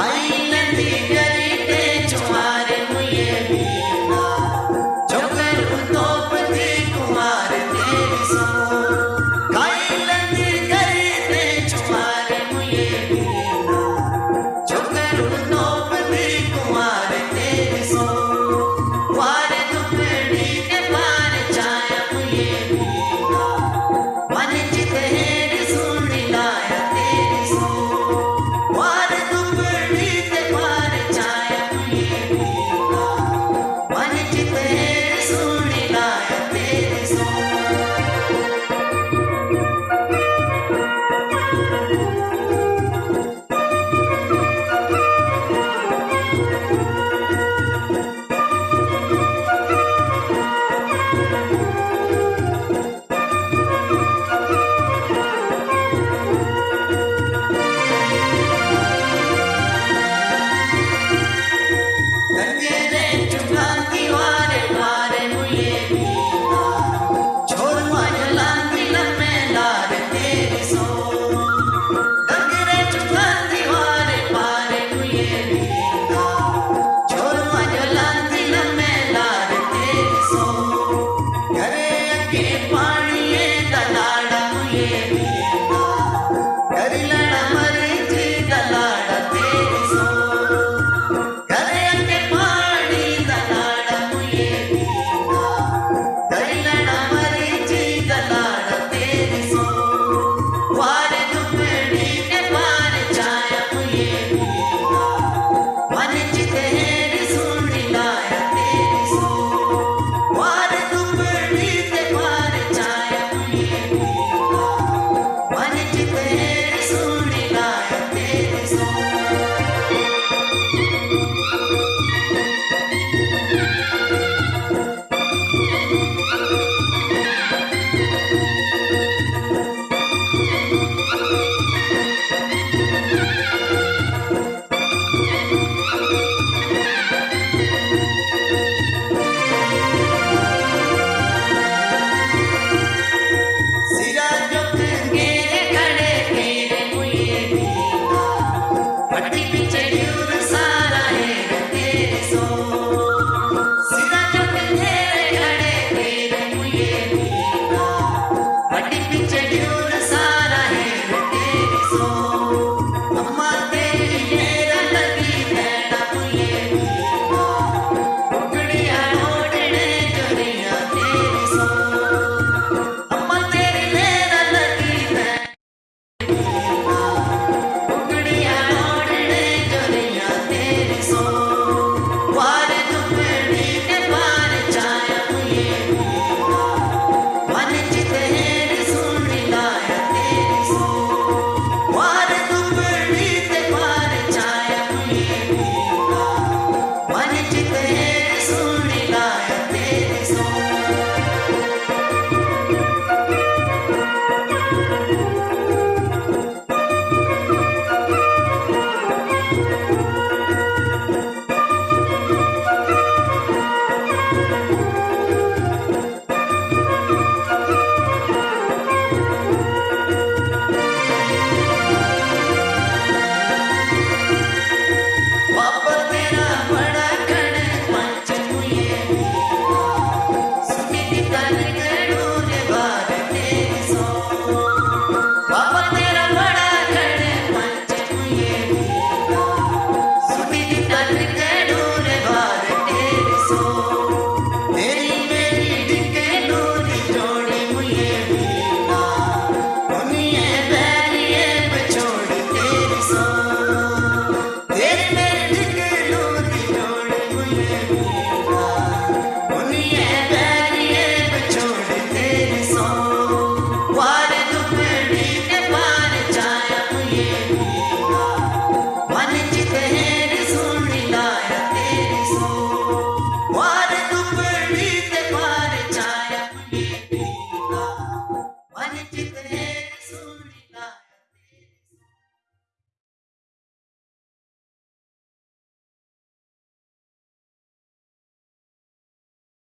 I If my